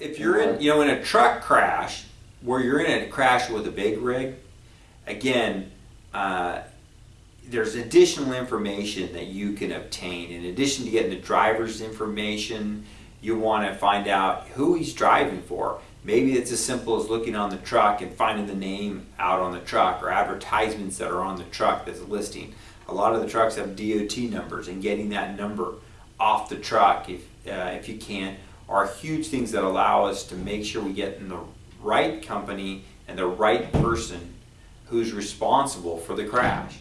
if you're in, you know, in a truck crash, where you're in a crash with a big rig, again, uh, there's additional information that you can obtain. In addition to getting the driver's information, you want to find out who he's driving for. Maybe it's as simple as looking on the truck and finding the name out on the truck or advertisements that are on the truck that's listing. A lot of the trucks have DOT numbers and getting that number off the truck if, uh, if you can are huge things that allow us to make sure we get in the right company and the right person who's responsible for the crash.